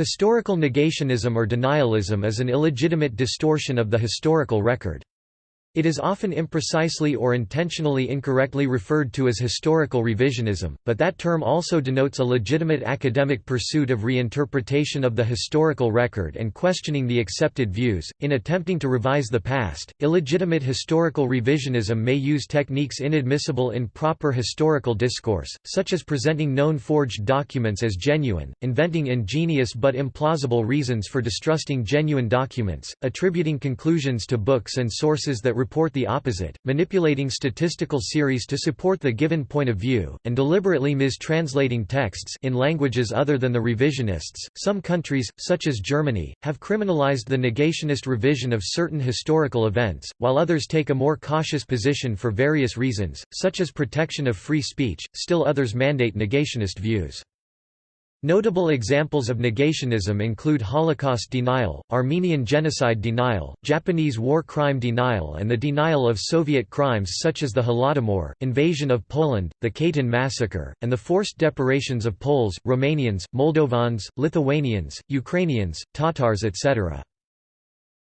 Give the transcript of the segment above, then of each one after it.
Historical negationism or denialism is an illegitimate distortion of the historical record. It is often imprecisely or intentionally incorrectly referred to as historical revisionism, but that term also denotes a legitimate academic pursuit of reinterpretation of the historical record and questioning the accepted views. In attempting to revise the past, illegitimate historical revisionism may use techniques inadmissible in proper historical discourse, such as presenting known forged documents as genuine, inventing ingenious but implausible reasons for distrusting genuine documents, attributing conclusions to books and sources that report the opposite, manipulating statistical series to support the given point of view, and deliberately mistranslating texts in languages other than the revisionists. Some countries, such as Germany, have criminalized the negationist revision of certain historical events, while others take a more cautious position for various reasons, such as protection of free speech, still others mandate negationist views. Notable examples of negationism include Holocaust denial, Armenian genocide denial, Japanese war crime denial and the denial of Soviet crimes such as the Holodomor, invasion of Poland, the Katyn massacre, and the forced deportations of Poles, Romanians, Moldovans, Lithuanians, Ukrainians, Tatars etc.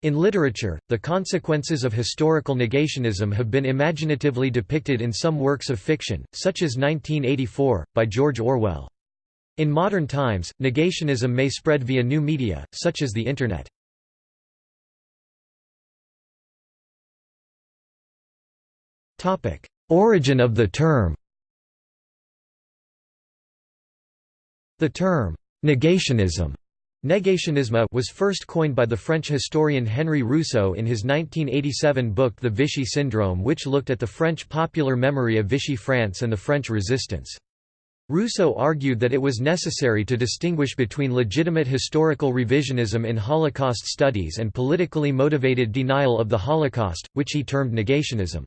In literature, the consequences of historical negationism have been imaginatively depicted in some works of fiction, such as 1984, by George Orwell. In modern times, negationism may spread via new media, such as the Internet. Origin of the term The term, negationism Negationisme was first coined by the French historian Henry Rousso in his 1987 book The Vichy Syndrome which looked at the French popular memory of Vichy France and the French resistance. Rousso argued that it was necessary to distinguish between legitimate historical revisionism in Holocaust studies and politically motivated denial of the Holocaust, which he termed negationism.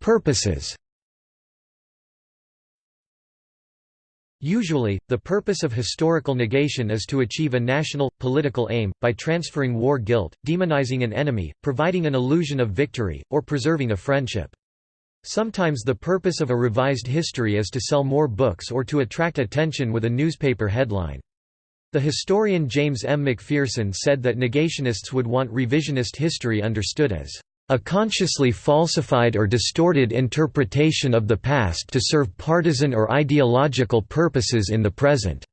Purposes Usually, the purpose of historical negation is to achieve a national, political aim, by transferring war guilt, demonizing an enemy, providing an illusion of victory, or preserving a friendship. Sometimes the purpose of a revised history is to sell more books or to attract attention with a newspaper headline. The historian James M. McPherson said that negationists would want revisionist history understood as a consciously falsified or distorted interpretation of the past to serve partisan or ideological purposes in the present.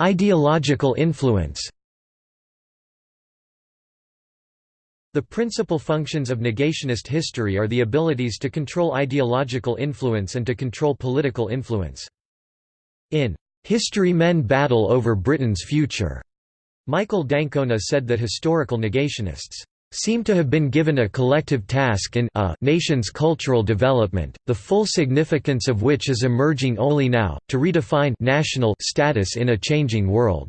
Ideological influence The principal functions of negationist history are the abilities to control ideological influence and to control political influence. In History Men Battle Over Britain's Future. Michael d'Ancona said that historical negationists seem to have been given a collective task in a nation's cultural development, the full significance of which is emerging only now, to redefine national status in a changing world.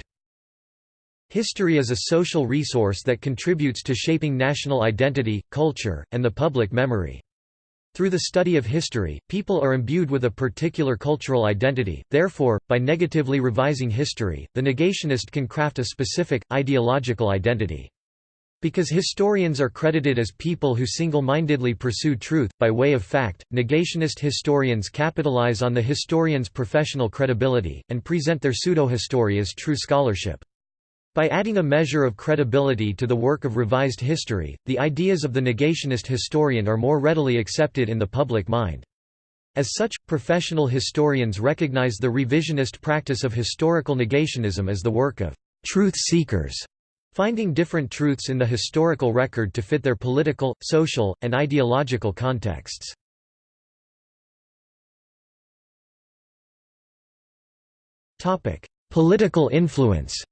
History is a social resource that contributes to shaping national identity, culture, and the public memory. Through the study of history, people are imbued with a particular cultural identity, therefore, by negatively revising history, the negationist can craft a specific, ideological identity. Because historians are credited as people who single-mindedly pursue truth, by way of fact, negationist historians capitalize on the historian's professional credibility, and present their pseudo-history as true scholarship. By adding a measure of credibility to the work of revised history, the ideas of the negationist historian are more readily accepted in the public mind. As such, professional historians recognize the revisionist practice of historical negationism as the work of truth seekers, finding different truths in the historical record to fit their political, social, and ideological contexts. Political influence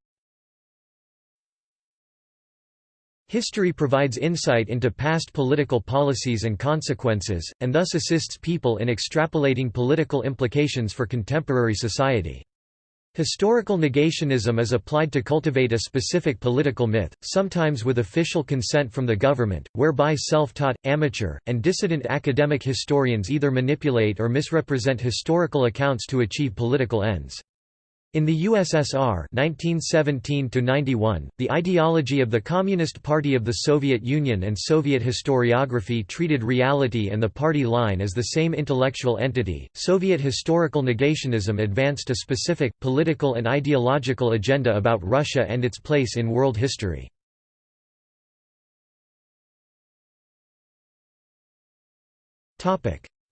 History provides insight into past political policies and consequences, and thus assists people in extrapolating political implications for contemporary society. Historical negationism is applied to cultivate a specific political myth, sometimes with official consent from the government, whereby self-taught, amateur, and dissident academic historians either manipulate or misrepresent historical accounts to achieve political ends. In the USSR 1917 the ideology of the Communist Party of the Soviet Union and Soviet historiography treated reality and the party line as the same intellectual entity. Soviet historical negationism advanced a specific, political and ideological agenda about Russia and its place in world history.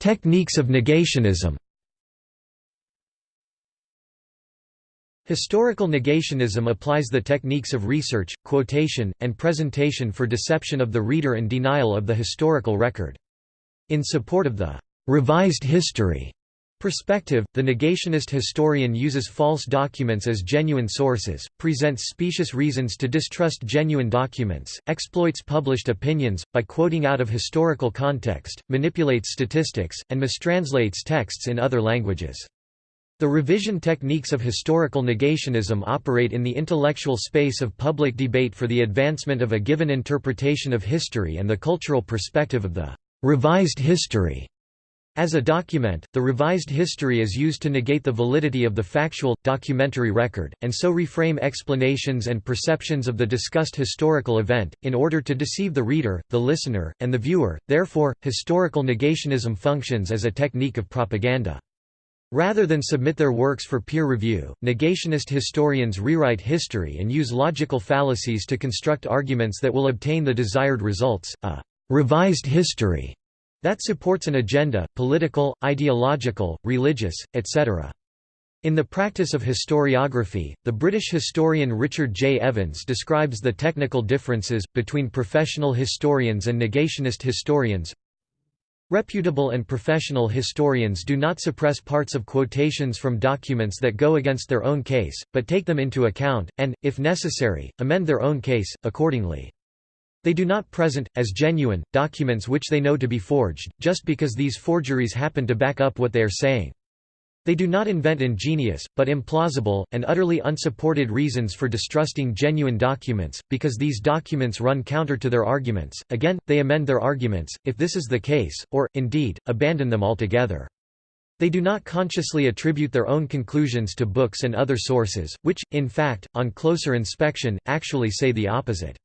Techniques of negationism Historical negationism applies the techniques of research, quotation, and presentation for deception of the reader and denial of the historical record. In support of the «revised history» perspective, the negationist historian uses false documents as genuine sources, presents specious reasons to distrust genuine documents, exploits published opinions, by quoting out of historical context, manipulates statistics, and mistranslates texts in other languages. The revision techniques of historical negationism operate in the intellectual space of public debate for the advancement of a given interpretation of history and the cultural perspective of the revised history. As a document, the revised history is used to negate the validity of the factual, documentary record, and so reframe explanations and perceptions of the discussed historical event, in order to deceive the reader, the listener, and the viewer. Therefore, historical negationism functions as a technique of propaganda. Rather than submit their works for peer review, negationist historians rewrite history and use logical fallacies to construct arguments that will obtain the desired results, a «revised history» that supports an agenda, political, ideological, religious, etc. In the practice of historiography, the British historian Richard J. Evans describes the technical differences, between professional historians and negationist historians, Reputable and professional historians do not suppress parts of quotations from documents that go against their own case, but take them into account, and, if necessary, amend their own case, accordingly. They do not present, as genuine, documents which they know to be forged, just because these forgeries happen to back up what they are saying. They do not invent ingenious, but implausible, and utterly unsupported reasons for distrusting genuine documents, because these documents run counter to their arguments. Again, they amend their arguments, if this is the case, or, indeed, abandon them altogether. They do not consciously attribute their own conclusions to books and other sources, which, in fact, on closer inspection, actually say the opposite.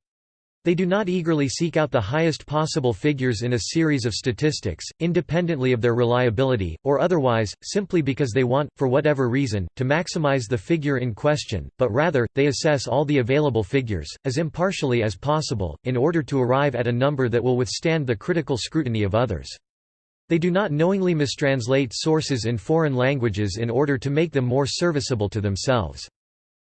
They do not eagerly seek out the highest possible figures in a series of statistics, independently of their reliability, or otherwise, simply because they want, for whatever reason, to maximize the figure in question, but rather, they assess all the available figures, as impartially as possible, in order to arrive at a number that will withstand the critical scrutiny of others. They do not knowingly mistranslate sources in foreign languages in order to make them more serviceable to themselves.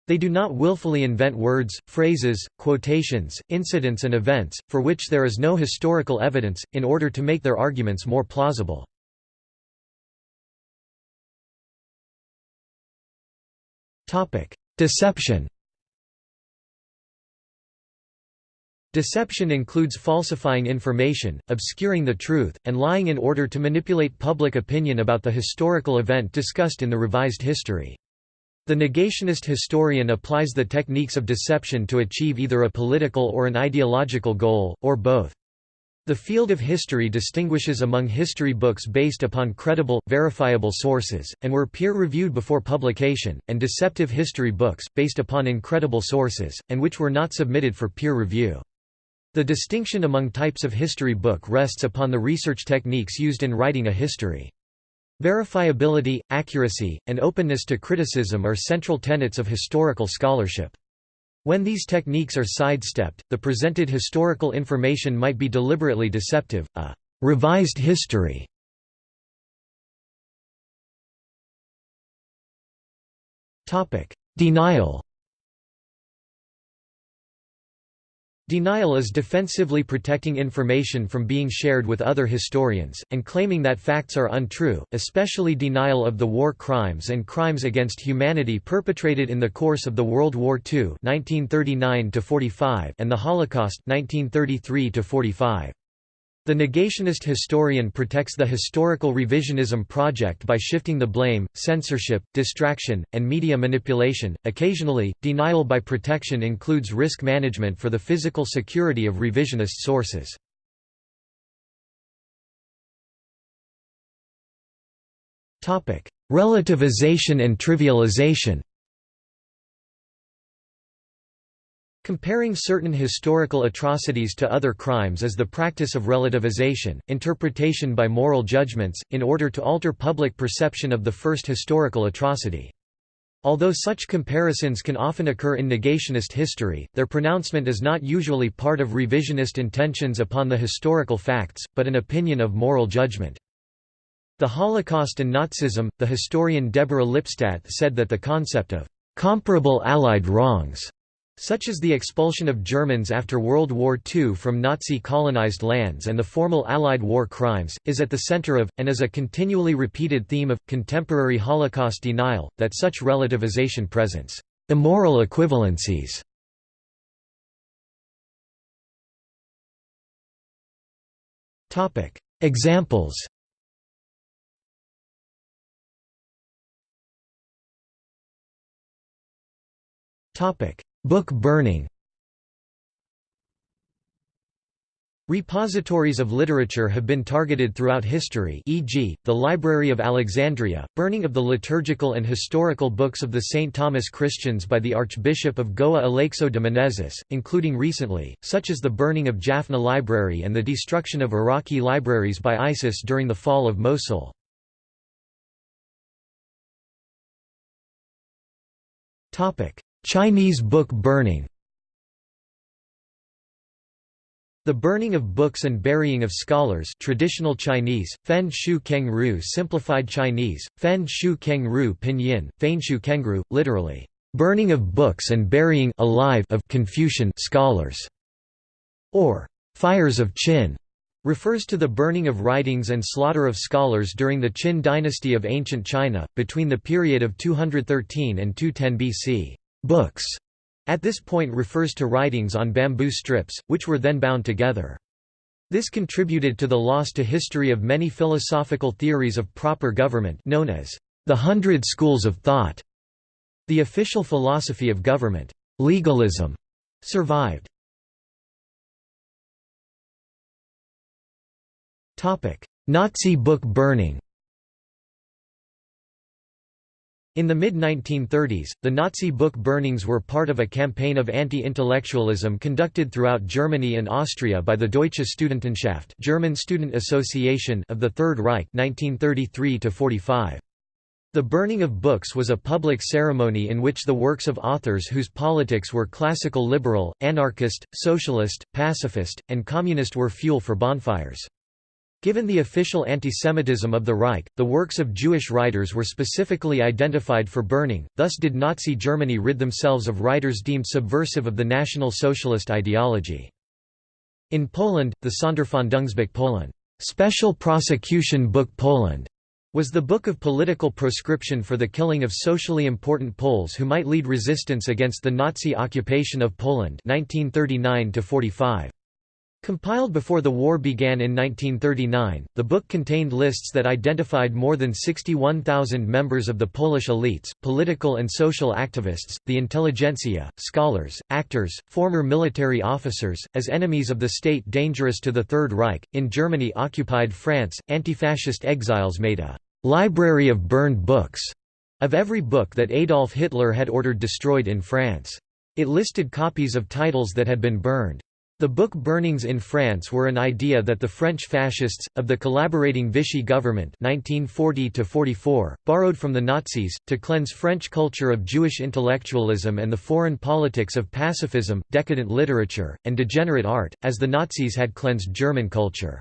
They do not willfully invent words, phrases, quotations, incidents and events, for which there is no historical evidence, in order to make their arguments more plausible. Deception Deception includes falsifying information, obscuring the truth, and lying in order to manipulate public opinion about the historical event discussed in the revised history. The negationist historian applies the techniques of deception to achieve either a political or an ideological goal, or both. The field of history distinguishes among history books based upon credible, verifiable sources, and were peer-reviewed before publication, and deceptive history books, based upon incredible sources, and which were not submitted for peer review. The distinction among types of history book rests upon the research techniques used in writing a history. Verifiability, accuracy, and openness to criticism are central tenets of historical scholarship. When these techniques are sidestepped, the presented historical information might be deliberately deceptive, a «revised history» Denial Denial is defensively protecting information from being shared with other historians, and claiming that facts are untrue, especially denial of the war crimes and crimes against humanity perpetrated in the course of the World War II 1939 and the Holocaust 1933 -45. The negationist historian protects the historical revisionism project by shifting the blame, censorship, distraction, and media manipulation. Occasionally, denial by protection includes risk management for the physical security of revisionist sources. Topic: Relativization and trivialization. Comparing certain historical atrocities to other crimes is the practice of relativization, interpretation by moral judgments, in order to alter public perception of the first historical atrocity. Although such comparisons can often occur in negationist history, their pronouncement is not usually part of revisionist intentions upon the historical facts, but an opinion of moral judgment. The Holocaust and Nazism, the historian Deborah Lipstadt said that the concept of comparable Allied wrongs such as the expulsion of Germans after World War II from Nazi-colonized lands and the formal Allied war crimes, is at the center of, and is a continually repeated theme of, contemporary Holocaust denial, that such relativization presents immoral equivalencies. Examples Topic Book burning Repositories of literature have been targeted throughout history e.g., the Library of Alexandria, burning of the liturgical and historical books of the St. Thomas Christians by the Archbishop of Goa Aleixo de Menezes, including recently, such as the burning of Jaffna Library and the destruction of Iraqi libraries by ISIS during the fall of Mosul. Chinese book burning The burning of books and burying of scholars traditional Chinese, Fen Shu Keng Ru simplified Chinese, Fen Shu Keng Ru pinyin, Fein Shu Kengru, literally, burning of books and burying alive of Confucian scholars, or fires of Qin, refers to the burning of writings and slaughter of scholars during the Qin dynasty of ancient China, between the period of 213 and 210 BC. Books at this point refers to writings on bamboo strips, which were then bound together. This contributed to the loss to history of many philosophical theories of proper government known as the Hundred Schools of Thought. The official philosophy of government, legalism, survived. Nazi book burning In the mid-1930s, the Nazi book burnings were part of a campaign of anti-intellectualism conducted throughout Germany and Austria by the Deutsche Studentenschaft German Student Association of the Third Reich 1933 -45. The burning of books was a public ceremony in which the works of authors whose politics were classical liberal, anarchist, socialist, pacifist, and communist were fuel for bonfires. Given the official antisemitism of the Reich, the works of Jewish writers were specifically identified for burning, thus did Nazi Germany rid themselves of writers deemed subversive of the National Socialist ideology. In Poland, the Sonderfahndungsbuch Poland Special Prosecution Book Poland was the book of political proscription for the killing of socially important Poles who might lead resistance against the Nazi occupation of Poland 1939 -45. Compiled before the war began in 1939, the book contained lists that identified more than 61,000 members of the Polish elites, political and social activists, the intelligentsia, scholars, actors, former military officers, as enemies of the state dangerous to the Third Reich. In Germany occupied France, anti-fascist exiles made a library of burned books of every book that Adolf Hitler had ordered destroyed in France. It listed copies of titles that had been burned. The book burnings in France were an idea that the French fascists, of the collaborating Vichy government 1940 borrowed from the Nazis, to cleanse French culture of Jewish intellectualism and the foreign politics of pacifism, decadent literature, and degenerate art, as the Nazis had cleansed German culture.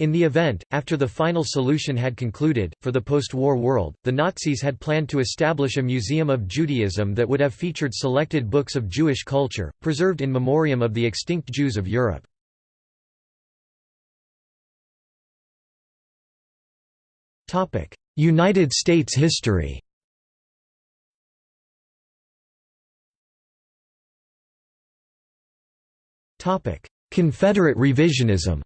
In the event, after the final solution had concluded, for the post-war world, the Nazis had planned to establish a museum of Judaism that would have featured selected books of Jewish culture, preserved in memoriam of the extinct Jews of Europe. United States history Confederate revisionism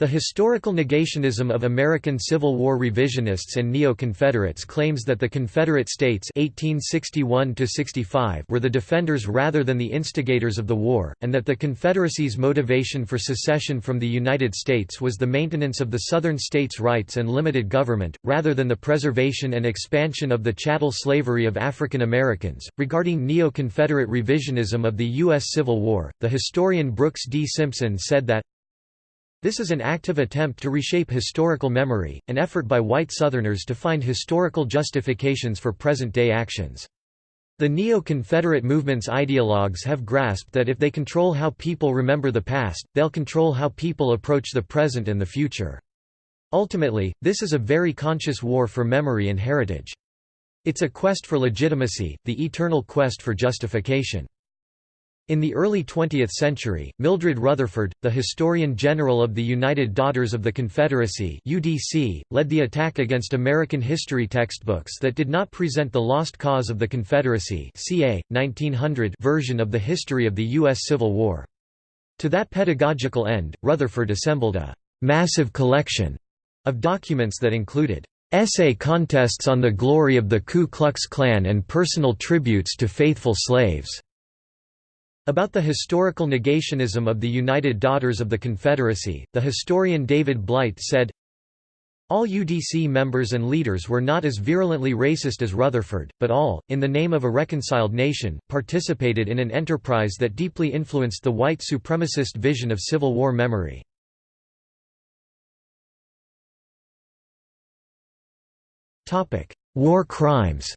The historical negationism of American Civil War revisionists and neo-Confederates claims that the Confederate States 1861 were the defenders rather than the instigators of the war, and that the Confederacy's motivation for secession from the United States was the maintenance of the Southern states' rights and limited government, rather than the preservation and expansion of the chattel slavery of African Americans. Regarding neo-Confederate revisionism of the U.S. Civil War, the historian Brooks D. Simpson said that this is an active attempt to reshape historical memory, an effort by white Southerners to find historical justifications for present-day actions. The neo-Confederate movement's ideologues have grasped that if they control how people remember the past, they'll control how people approach the present and the future. Ultimately, this is a very conscious war for memory and heritage. It's a quest for legitimacy, the eternal quest for justification. In the early 20th century, Mildred Rutherford, the Historian General of the United Daughters of the Confederacy UDC, led the attack against American history textbooks that did not present the lost cause of the Confederacy ca. 1900 version of the history of the U.S. Civil War. To that pedagogical end, Rutherford assembled a «massive collection» of documents that included essay contests on the glory of the Ku Klux Klan and personal tributes to faithful slaves. About the historical negationism of the United Daughters of the Confederacy, the historian David Blight said, all UDC members and leaders were not as virulently racist as Rutherford, but all, in the name of a reconciled nation, participated in an enterprise that deeply influenced the white supremacist vision of Civil War memory. War crimes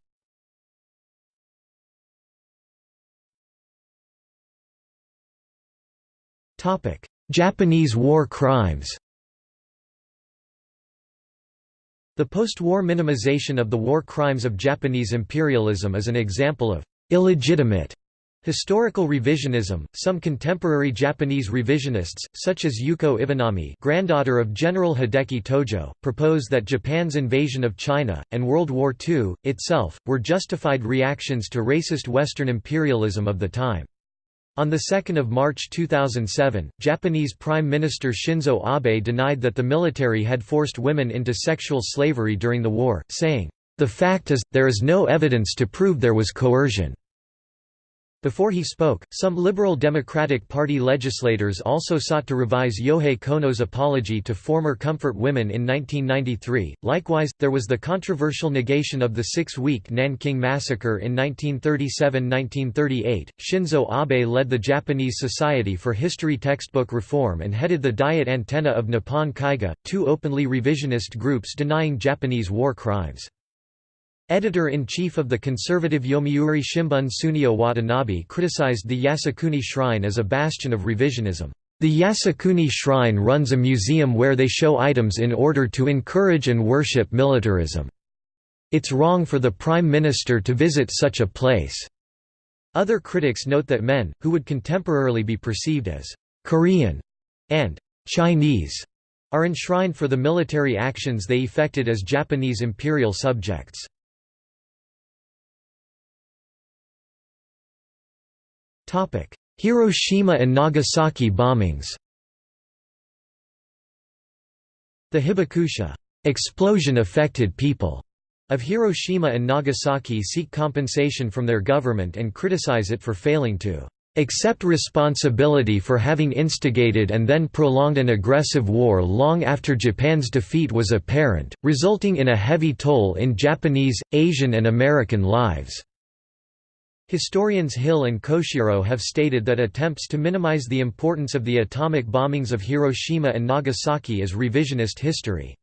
Japanese war crimes The post-war minimization of the war crimes of Japanese imperialism is an example of illegitimate Historical revisionism, some contemporary Japanese revisionists, such as Yuko Iwanami granddaughter of General Hideki Tojo, propose that Japan's invasion of China, and World War II, itself, were justified reactions to racist Western imperialism of the time. On 2 March 2007, Japanese Prime Minister Shinzo Abe denied that the military had forced women into sexual slavery during the war, saying, "...the fact is, there is no evidence to prove there was coercion." Before he spoke, some Liberal Democratic Party legislators also sought to revise Yohei Kono's apology to former comfort women in 1993. Likewise, there was the controversial negation of the six week Nanking Massacre in 1937 1938. Shinzo Abe led the Japanese Society for History Textbook Reform and headed the Diet Antenna of Nippon Kaigi, two openly revisionist groups denying Japanese war crimes. Editor-in-chief of the conservative Yomiuri Shimbun Tsuneo Watanabe criticized the Yasukuni Shrine as a bastion of revisionism. The Yasukuni Shrine runs a museum where they show items in order to encourage and worship militarism. It's wrong for the Prime Minister to visit such a place. Other critics note that men, who would contemporarily be perceived as Korean and Chinese, are enshrined for the military actions they effected as Japanese imperial subjects. Hiroshima and Nagasaki bombings The Hibakusha explosion affected people of Hiroshima and Nagasaki seek compensation from their government and criticize it for failing to accept responsibility for having instigated and then prolonged an aggressive war long after Japan's defeat was apparent, resulting in a heavy toll in Japanese, Asian and American lives. Historians Hill and Koshiro have stated that attempts to minimize the importance of the atomic bombings of Hiroshima and Nagasaki is revisionist history.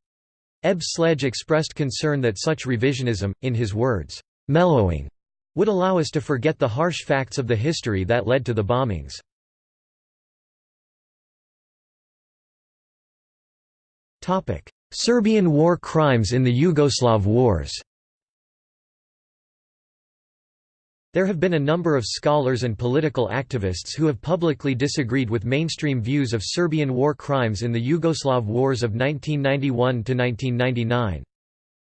Ebb Sledge expressed concern that such revisionism, in his words, mellowing, would allow us to forget the harsh facts of the history that led to the bombings. Serbian war crimes in the Yugoslav wars There have been a number of scholars and political activists who have publicly disagreed with mainstream views of Serbian war crimes in the Yugoslav wars of 1991 to 1999.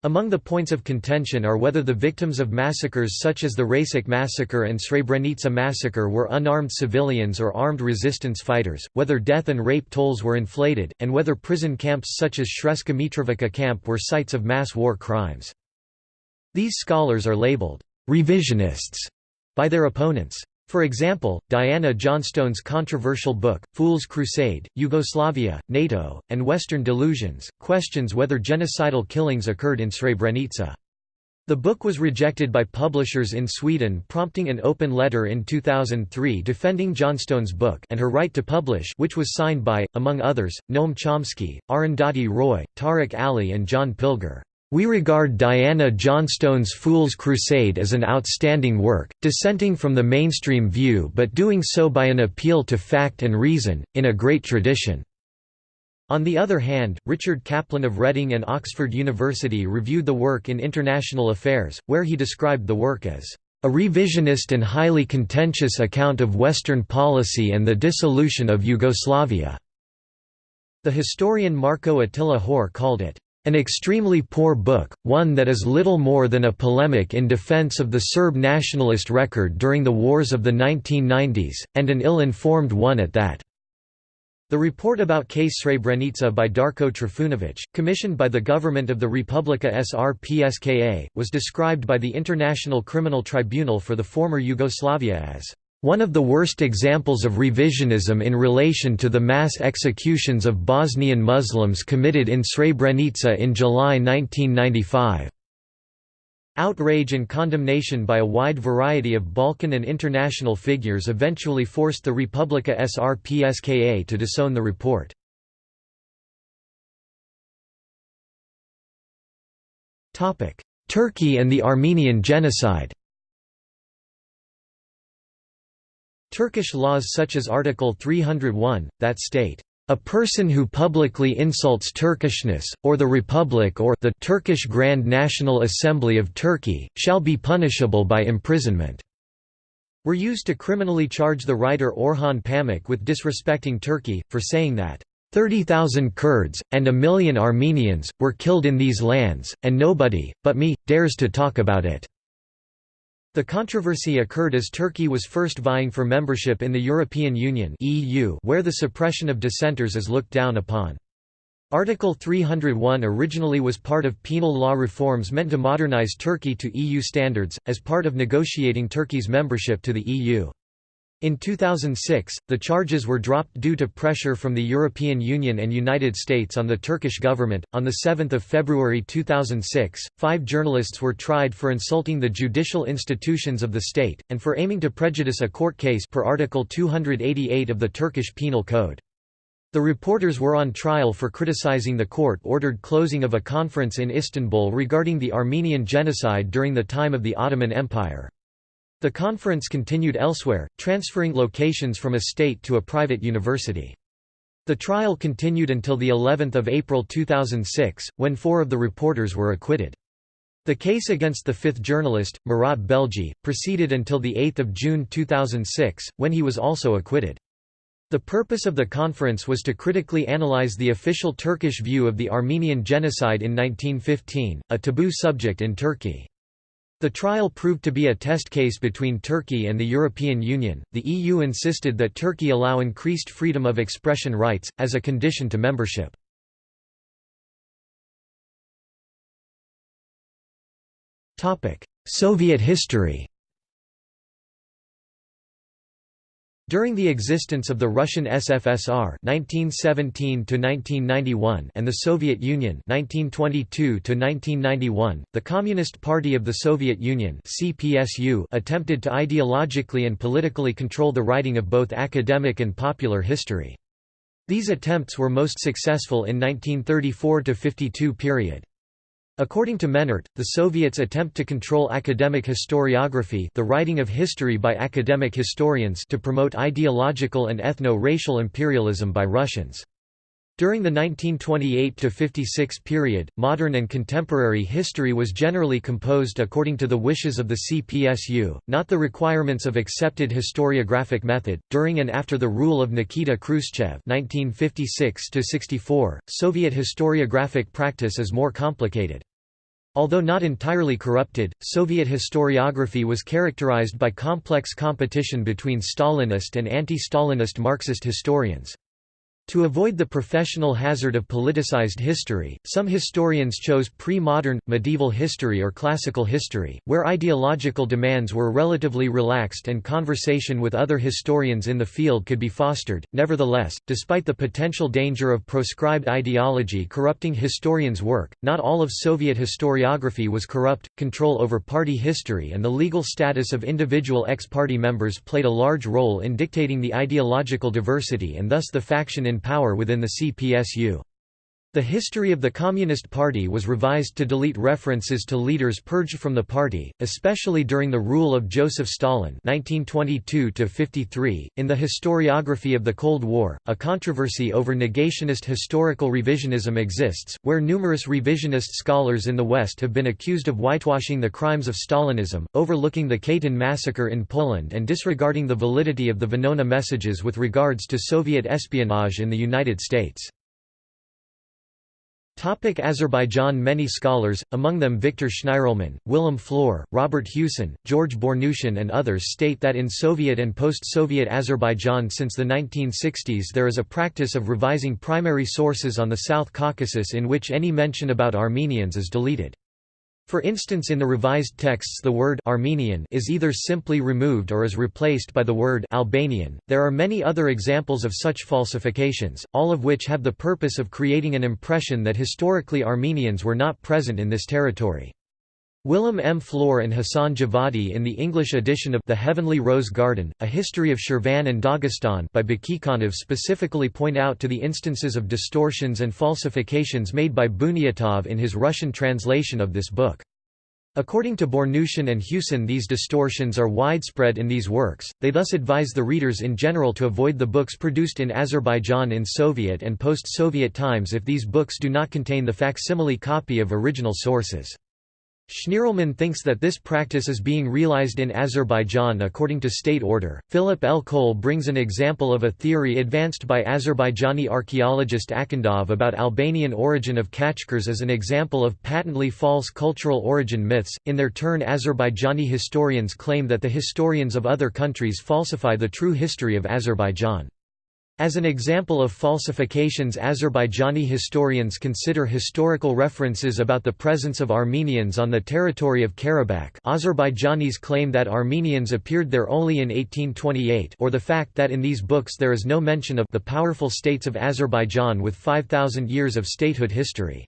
Among the points of contention are whether the victims of massacres such as the Račak massacre and Srebrenica massacre were unarmed civilians or armed resistance fighters, whether death and rape tolls were inflated, and whether prison camps such as Sremska Mitrovica camp were sites of mass war crimes. These scholars are labeled «revisionists» by their opponents. For example, Diana Johnstone's controversial book, Fool's Crusade, Yugoslavia, NATO, and Western Delusions, questions whether genocidal killings occurred in Srebrenica. The book was rejected by publishers in Sweden prompting an open letter in 2003 defending Johnstone's book and her right to publish which was signed by, among others, Noam Chomsky, Arundhati Roy, Tariq Ali and John Pilger. We regard Diana Johnstone's Fool's Crusade as an outstanding work, dissenting from the mainstream view but doing so by an appeal to fact and reason, in a great tradition. On the other hand, Richard Caplan of Reading and Oxford University reviewed the work in International Affairs, where he described the work as a revisionist and highly contentious account of Western policy and the dissolution of Yugoslavia. The historian Marko Attila Hoare called it an extremely poor book, one that is little more than a polemic in defense of the Serb nationalist record during the wars of the 1990s, and an ill-informed one at that. The report about case Srebrenica by Darko Trifunovic, commissioned by the government of the Republika Srpska, was described by the International Criminal Tribunal for the former Yugoslavia as one of the worst examples of revisionism in relation to the mass executions of Bosnian Muslims committed in Srebrenica in July 1995. Outrage and condemnation by a wide variety of Balkan and international figures eventually forced the Republika Srpska to disown the report. Turkey and the Armenian genocide Turkish laws such as Article 301, that state, "...a person who publicly insults Turkishness, or the Republic or the Turkish Grand National Assembly of Turkey, shall be punishable by imprisonment." were used to criminally charge the writer Orhan Pamuk with disrespecting Turkey, for saying that 30,000 Kurds, and a million Armenians, were killed in these lands, and nobody, but me, dares to talk about it. The controversy occurred as Turkey was first vying for membership in the European Union where the suppression of dissenters is looked down upon. Article 301 originally was part of penal law reforms meant to modernize Turkey to EU standards, as part of negotiating Turkey's membership to the EU. In 2006, the charges were dropped due to pressure from the European Union and United States on the Turkish government. On the 7th of February 2006, five journalists were tried for insulting the judicial institutions of the state and for aiming to prejudice a court case per Article 288 of the Turkish Penal Code. The reporters were on trial for criticizing the court-ordered closing of a conference in Istanbul regarding the Armenian genocide during the time of the Ottoman Empire. The conference continued elsewhere, transferring locations from a state to a private university. The trial continued until the 11th of April 2006, when four of the reporters were acquitted. The case against the fifth journalist, Murat Belge, proceeded until 8 June 2006, when he was also acquitted. The purpose of the conference was to critically analyze the official Turkish view of the Armenian genocide in 1915, a taboo subject in Turkey. The trial proved to be a test case between Turkey and the European Union. The EU insisted that Turkey allow increased freedom of expression rights, as a condition to membership. Soviet history During the existence of the Russian SFSR (1917–1991) and the Soviet Union (1922–1991), the Communist Party of the Soviet Union (CPSU) attempted to ideologically and politically control the writing of both academic and popular history. These attempts were most successful in 1934–52 period. According to Mehnert, the Soviets attempt to control academic historiography the writing of history by academic historians to promote ideological and ethno-racial imperialism by Russians. During the 1928–56 period, modern and contemporary history was generally composed according to the wishes of the CPSU, not the requirements of accepted historiographic method. During and after the rule of Nikita Khrushchev (1956–64), Soviet historiographic practice is more complicated. Although not entirely corrupted, Soviet historiography was characterized by complex competition between Stalinist and anti-Stalinist Marxist historians. To avoid the professional hazard of politicized history, some historians chose pre-modern, medieval history or classical history, where ideological demands were relatively relaxed and conversation with other historians in the field could be fostered. Nevertheless, despite the potential danger of proscribed ideology corrupting historians' work, not all of Soviet historiography was corrupt. Control over party history and the legal status of individual ex-party members played a large role in dictating the ideological diversity and thus the faction in power within the CPSU. The history of the Communist Party was revised to delete references to leaders purged from the party, especially during the rule of Joseph Stalin (1922–53). In the historiography of the Cold War, a controversy over negationist historical revisionism exists, where numerous revisionist scholars in the West have been accused of whitewashing the crimes of Stalinism, overlooking the Katyn massacre in Poland, and disregarding the validity of the Venona messages with regards to Soviet espionage in the United States. Topic Azerbaijan Many scholars, among them Victor Schnirelman, Willem Floor, Robert Hewsen, George Bournoutian and others state that in Soviet and post-Soviet Azerbaijan since the 1960s there is a practice of revising primary sources on the South Caucasus in which any mention about Armenians is deleted. For instance in the revised texts the word Armenian is either simply removed or is replaced by the word Albanian. There are many other examples of such falsifications, all of which have the purpose of creating an impression that historically Armenians were not present in this territory. Willem M. Floor and Hassan Javadi in the English edition of The Heavenly Rose Garden, A History of Shirvan and Dagestan by Bakikhanov specifically point out to the instances of distortions and falsifications made by Bunyatov in his Russian translation of this book. According to Bournoutian and Hewsen these distortions are widespread in these works, they thus advise the readers in general to avoid the books produced in Azerbaijan in Soviet and post-Soviet times if these books do not contain the facsimile copy of original sources. Schnirelman thinks that this practice is being realized in Azerbaijan according to state order. Philip L. Kohl brings an example of a theory advanced by Azerbaijani archaeologist Akhundov about Albanian origin of khachkars as an example of patently false cultural origin myths. In their turn, Azerbaijani historians claim that the historians of other countries falsify the true history of Azerbaijan. As an example of falsifications Azerbaijani historians consider historical references about the presence of Armenians on the territory of Karabakh Azerbaijanis claim that Armenians appeared there only in 1828 or the fact that in these books there is no mention of the powerful states of Azerbaijan with 5,000 years of statehood history.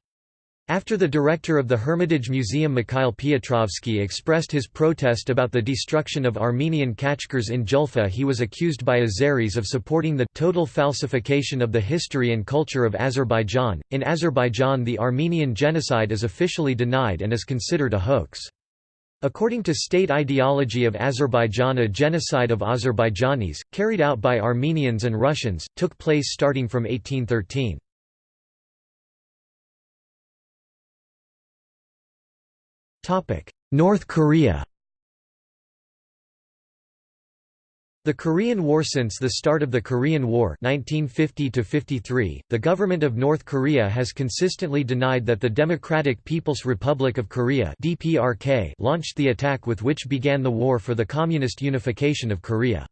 After the director of the Hermitage Museum Mikhail Piotrovsky expressed his protest about the destruction of Armenian khachkars in Julfa he was accused by Azeris of supporting the total falsification of the history and culture of Azerbaijan. In Azerbaijan the Armenian genocide is officially denied and is considered a hoax. According to state ideology of Azerbaijan a genocide of Azerbaijanis, carried out by Armenians and Russians, took place starting from 1813. North Korea The Korean War Since the start of the Korean War 1950 the government of North Korea has consistently denied that the Democratic People's Republic of Korea DPRK launched the attack with which began the war for the communist unification of Korea.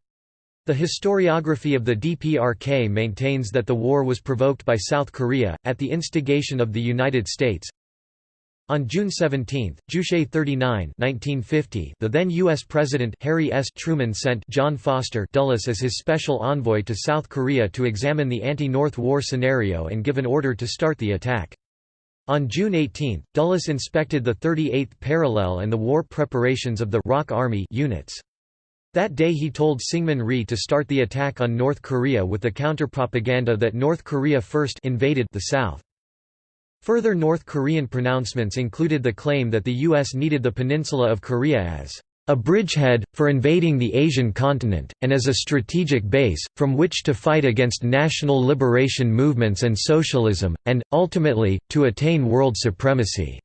The historiography of the DPRK maintains that the war was provoked by South Korea, at the instigation of the United States, on June 17, Juche 39 1950, the then U.S. President Harry S. Truman sent John Foster Dulles as his special envoy to South Korea to examine the anti-North War scenario and give an order to start the attack. On June 18, Dulles inspected the 38th parallel and the war preparations of the ROK Army units. That day he told Syngman Rhee to start the attack on North Korea with the counter-propaganda that North Korea first invaded the South. Further North Korean pronouncements included the claim that the U.S. needed the peninsula of Korea as a bridgehead, for invading the Asian continent, and as a strategic base, from which to fight against national liberation movements and socialism, and, ultimately, to attain world supremacy.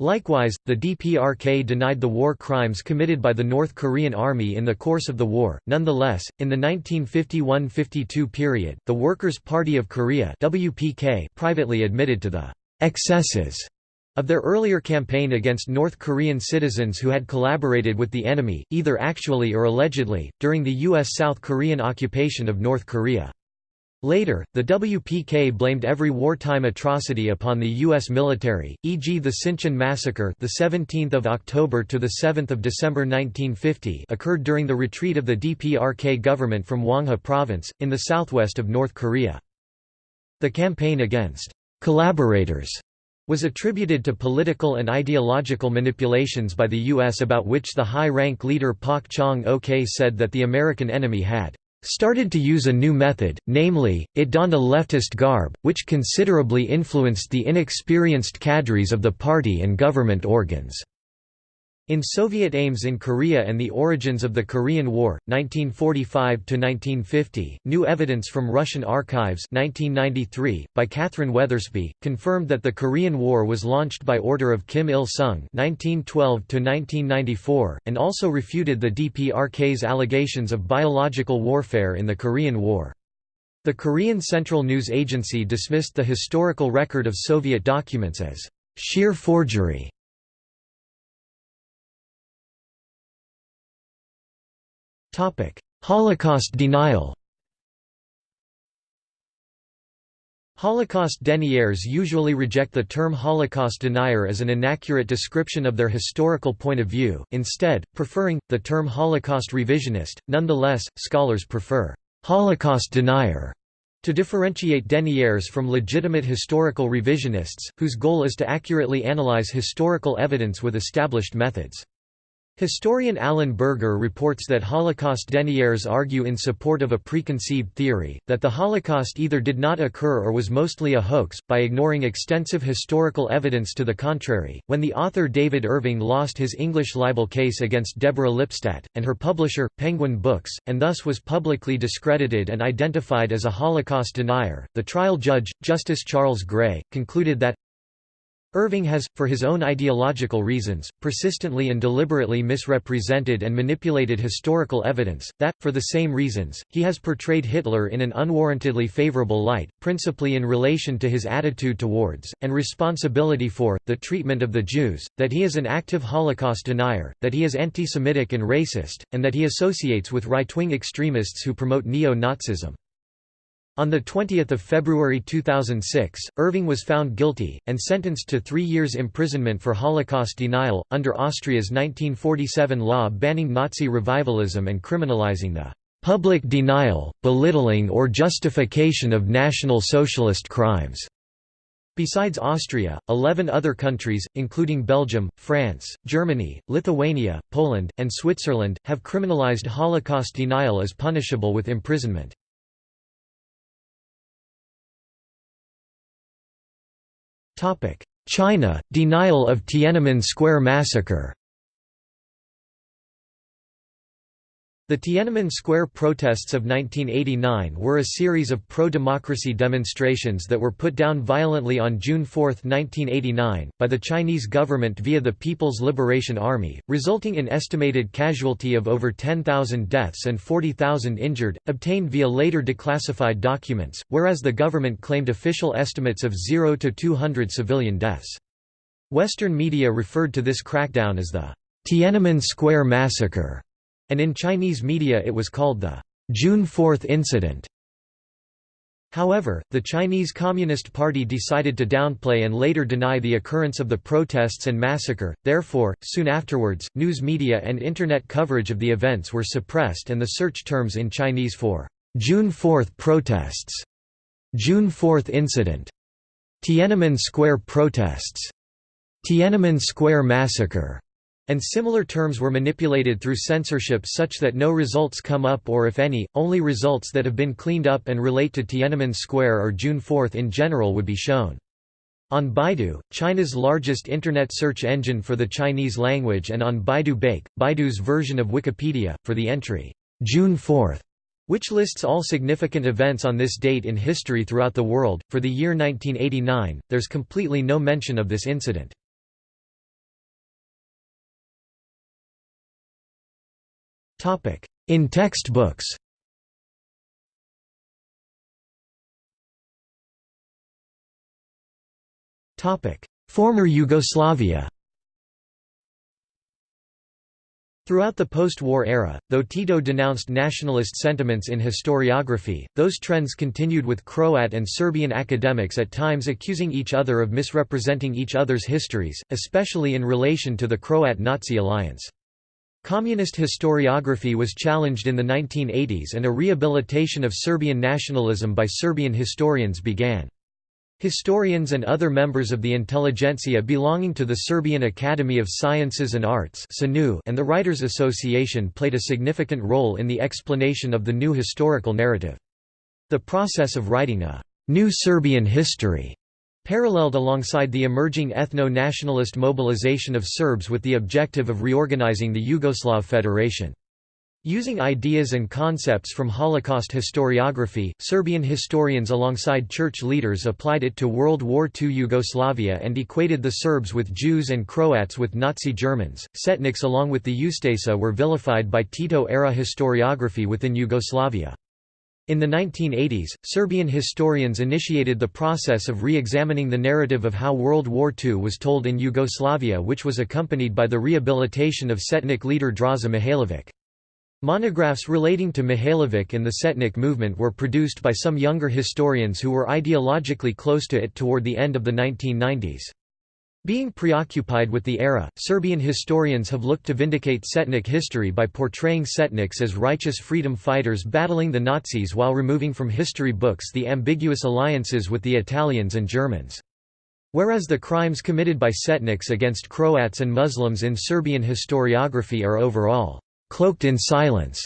Likewise, the DPRK denied the war crimes committed by the North Korean army in the course of the war. Nonetheless, in the 1951–52 period, the Workers' Party of Korea (WPK) privately admitted to the excesses Of their earlier campaign against North Korean citizens who had collaborated with the enemy, either actually or allegedly, during the U.S.-South Korean occupation of North Korea. Later, the WPK blamed every wartime atrocity upon the U.S. military, e.g. the Sinchon massacre the 17th of October to the 7th of December 1950 occurred during the retreat of the DPRK government from Hwanghae province, in the southwest of North Korea. The campaign against «collaborators» was attributed to political and ideological manipulations by the U.S. about which the high-rank leader Pak Chung-ok said that the American enemy had started to use a new method, namely, it donned a leftist garb, which considerably influenced the inexperienced cadres of the party and government organs. In Soviet aims in Korea and the origins of the Korean War, 1945–1950, new evidence from Russian archives 1993, by Kathryn Weathersby, confirmed that the Korean War was launched by order of Kim Il-sung 1912–1994, and also refuted the DPRK's allegations of biological warfare in the Korean War. The Korean Central News Agency dismissed the historical record of Soviet documents as sheer forgery Holocaust denial Holocaust deniers usually reject the term Holocaust denier as an inaccurate description of their historical point of view, instead, preferring, the term Holocaust revisionist. Nonetheless, scholars prefer Holocaust denier to differentiate deniers from legitimate historical revisionists, whose goal is to accurately analyze historical evidence with established methods. Historian Alan Berger reports that Holocaust deniers argue in support of a preconceived theory, that the Holocaust either did not occur or was mostly a hoax, by ignoring extensive historical evidence to the contrary. When the author David Irving lost his English libel case against Deborah Lipstadt, and her publisher, Penguin Books, and thus was publicly discredited and identified as a Holocaust denier, the trial judge, Justice Charles Gray, concluded that Irving has, for his own ideological reasons, persistently and deliberately misrepresented and manipulated historical evidence, that, for the same reasons, he has portrayed Hitler in an unwarrantedly favorable light, principally in relation to his attitude towards, and responsibility for, the treatment of the Jews, that he is an active Holocaust denier, that he is anti-Semitic and racist, and that he associates with right-wing extremists who promote neo-Nazism. On 20 February 2006, Irving was found guilty, and sentenced to three years imprisonment for Holocaust denial, under Austria's 1947 law banning Nazi revivalism and criminalizing the "...public denial, belittling or justification of National Socialist crimes." Besides Austria, 11 other countries, including Belgium, France, Germany, Lithuania, Poland, and Switzerland, have criminalized Holocaust denial as punishable with imprisonment. China – Denial of Tiananmen Square massacre The Tiananmen Square protests of 1989 were a series of pro-democracy demonstrations that were put down violently on June 4, 1989, by the Chinese government via the People's Liberation Army, resulting in estimated casualty of over 10,000 deaths and 40,000 injured, obtained via later declassified documents, whereas the government claimed official estimates of 0 to 200 civilian deaths. Western media referred to this crackdown as the Tiananmen Square Massacre and in Chinese media it was called the June 4 incident. However, the Chinese Communist Party decided to downplay and later deny the occurrence of the protests and massacre, therefore, soon afterwards, news media and Internet coverage of the events were suppressed and the search terms in Chinese for June 4 protests, June 4 incident, Tiananmen Square protests, Tiananmen Square massacre, and similar terms were manipulated through censorship such that no results come up or if any, only results that have been cleaned up and relate to Tiananmen Square or June 4 in general would be shown. On Baidu, China's largest internet search engine for the Chinese language and on Baidu Baike, Baidu's version of Wikipedia, for the entry, June 4 which lists all significant events on this date in history throughout the world. For the year 1989, there's completely no mention of this incident. In textbooks. Former Yugoslavia. Throughout the post-war era, though Tito denounced nationalist sentiments in historiography, those trends continued with Croat and Serbian academics at times accusing each other of misrepresenting each other's histories, especially in relation to the Croat-Nazi alliance. Communist historiography was challenged in the 1980s and a rehabilitation of Serbian nationalism by Serbian historians began. Historians and other members of the intelligentsia belonging to the Serbian Academy of Sciences and Arts and the Writers' Association played a significant role in the explanation of the new historical narrative. The process of writing a «new Serbian history» paralleled alongside the emerging ethno-nationalist mobilization of Serbs with the objective of reorganizing the Yugoslav Federation. Using ideas and concepts from Holocaust historiography, Serbian historians alongside church leaders applied it to World War II Yugoslavia and equated the Serbs with Jews and Croats with Nazi Germans. Setniks along with the Ustasa were vilified by Tito-era historiography within Yugoslavia. In the 1980s, Serbian historians initiated the process of re-examining the narrative of how World War II was told in Yugoslavia which was accompanied by the rehabilitation of Setnik leader Draza Mihailovic. Monographs relating to Mihailovic and the Setnik movement were produced by some younger historians who were ideologically close to it toward the end of the 1990s. Being preoccupied with the era, Serbian historians have looked to vindicate Setnik history by portraying Setniks as righteous freedom fighters battling the Nazis while removing from history books the ambiguous alliances with the Italians and Germans. Whereas the crimes committed by Setniks against Croats and Muslims in Serbian historiography are overall cloaked in silence.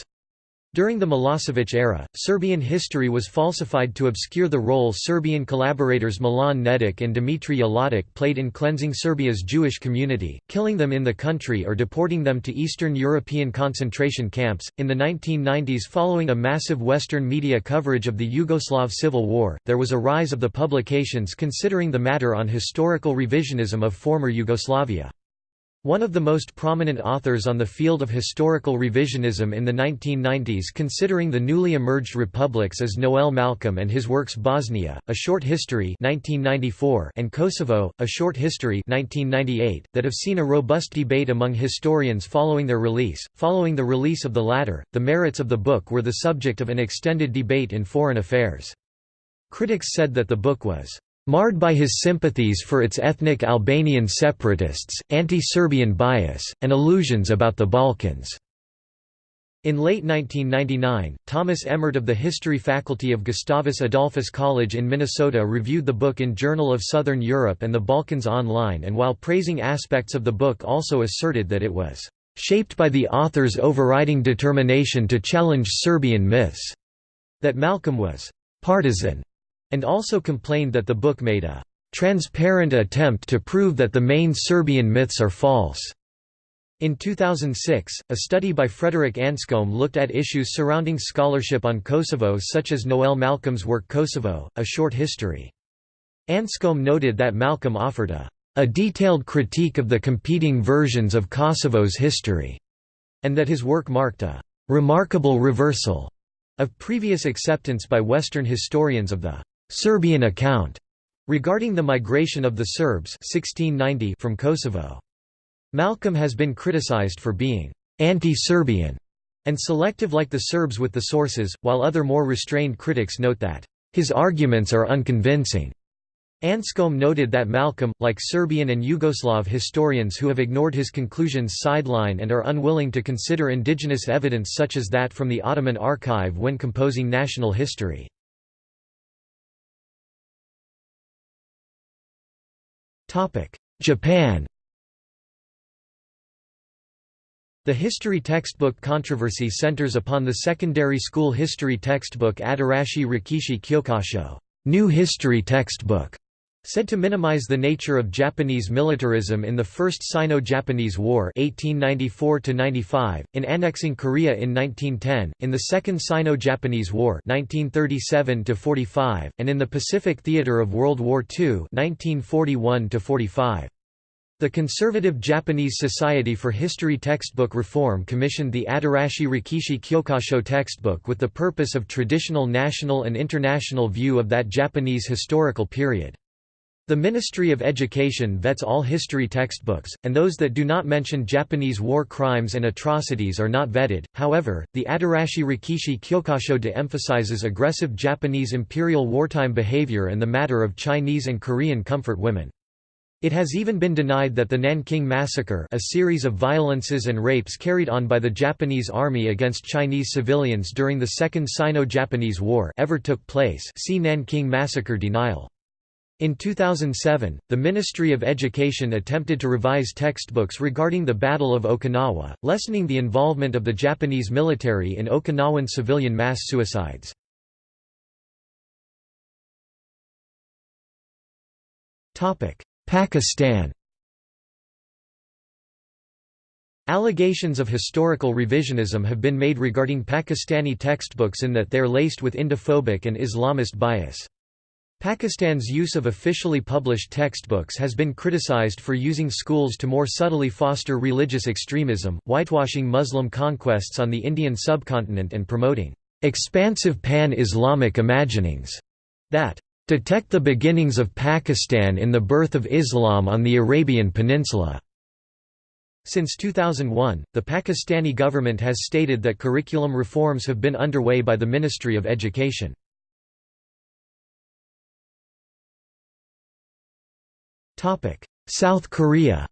During the Milosevic era, Serbian history was falsified to obscure the role Serbian collaborators Milan Nedic and Dmitry Uladic played in cleansing Serbia's Jewish community, killing them in the country or deporting them to Eastern European concentration camps. In the 1990s, following a massive Western media coverage of the Yugoslav Civil War, there was a rise of the publications considering the matter on historical revisionism of former Yugoslavia. One of the most prominent authors on the field of historical revisionism in the 1990s considering the newly emerged republics is Noel Malcolm and his works Bosnia, A Short History 1994 and Kosovo, A Short History 1998, that have seen a robust debate among historians following their release. Following the release of the latter, the merits of the book were the subject of an extended debate in Foreign Affairs. Critics said that the book was marred by his sympathies for its ethnic Albanian separatists, anti-Serbian bias, and illusions about the Balkans. In late 1999, Thomas Emmert of the History Faculty of Gustavus Adolphus College in Minnesota reviewed the book in Journal of Southern Europe and the Balkans Online and while praising aspects of the book also asserted that it was "...shaped by the author's overriding determination to challenge Serbian myths," that Malcolm was "...partisan," and also complained that the book made a transparent attempt to prove that the main Serbian myths are false. In 2006, a study by Frederick Anscombe looked at issues surrounding scholarship on Kosovo such as Noel Malcolm's work Kosovo, A Short History. Anscombe noted that Malcolm offered a, a detailed critique of the competing versions of Kosovo's history, and that his work marked a remarkable reversal of previous acceptance by Western historians of the Serbian account regarding the migration of the Serbs 1690 from Kosovo. Malcolm has been criticized for being anti-Serbian and selective like the Serbs with the sources, while other more restrained critics note that his arguments are unconvincing. Anscombe noted that Malcolm, like Serbian and Yugoslav historians who have ignored his conclusions sideline and are unwilling to consider indigenous evidence such as that from the Ottoman archive when composing national history. Japan. The history textbook controversy centers upon the secondary school history textbook Atarashii Rekishi Kyokasho new history textbook", said to minimize the nature of Japanese militarism in the First Sino-Japanese War 1894 in annexing Korea in 1910, in the Second Sino-Japanese War 1937 and in the Pacific Theater of World War II 1941 -45. The conservative Japanese Society for History Textbook Reform commissioned the Atarashii Rekishi Kyokasho textbook with the purpose of traditional national and international view of that Japanese historical period. The Ministry of Education vets all history textbooks, and those that do not mention Japanese war crimes and atrocities are not vetted. However, the Atarashii Rekishi Kyokasho de emphasizes aggressive Japanese imperial wartime behavior and the matter of Chinese and Korean comfort women. It has even been denied that the Nanking Massacre a series of violences and rapes carried on by the Japanese army against Chinese civilians during the Second Sino-Japanese War ever took place see Nanking Massacre denial. In 2007, the Ministry of Education attempted to revise textbooks regarding the Battle of Okinawa, lessening the involvement of the Japanese military in Okinawan civilian mass suicides. Pakistan Allegations of historical revisionism have been made regarding Pakistani textbooks in that they are laced with Indophobic and Islamist bias. Pakistan's use of officially published textbooks has been criticized for using schools to more subtly foster religious extremism, whitewashing Muslim conquests on the Indian subcontinent and promoting expansive pan-Islamic imaginings that detect the beginnings of Pakistan in the birth of Islam on the Arabian Peninsula. Since 2001, the Pakistani government has stated that curriculum reforms have been underway by the Ministry of Education. South Korea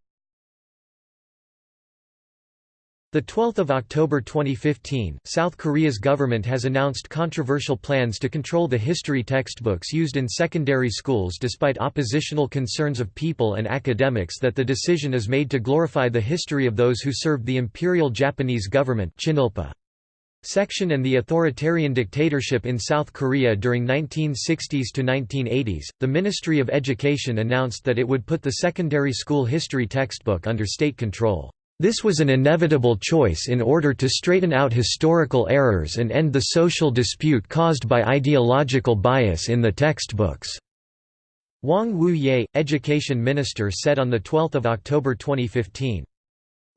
The 12th of October 2015, South Korea's government has announced controversial plans to control the history textbooks used in secondary schools despite oppositional concerns of people and academics that the decision is made to glorify the history of those who served the imperial Japanese government Chinilpa section and the authoritarian dictatorship in South Korea during 1960s to 1980s, the Ministry of Education announced that it would put the secondary school history textbook under state control. This was an inevitable choice in order to straighten out historical errors and end the social dispute caused by ideological bias in the textbooks. Hwang Woo-yea, education minister said on 12 October 2015.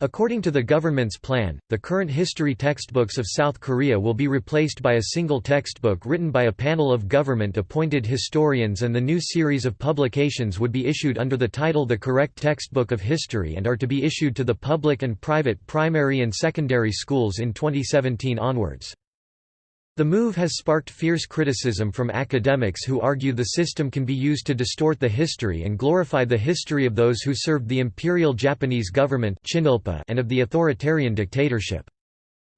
According to the government's plan, the current history textbooks of South Korea will be replaced by a single textbook written by a panel of government-appointed historians and the new series of publications would be issued under the title The Correct Textbook of History and are to be issued to the public and private primary and secondary schools in 2017 onwards. The move has sparked fierce criticism from academics who argue the system can be used to distort the history and glorify the history of those who served the imperial Japanese government and of the authoritarian dictatorship.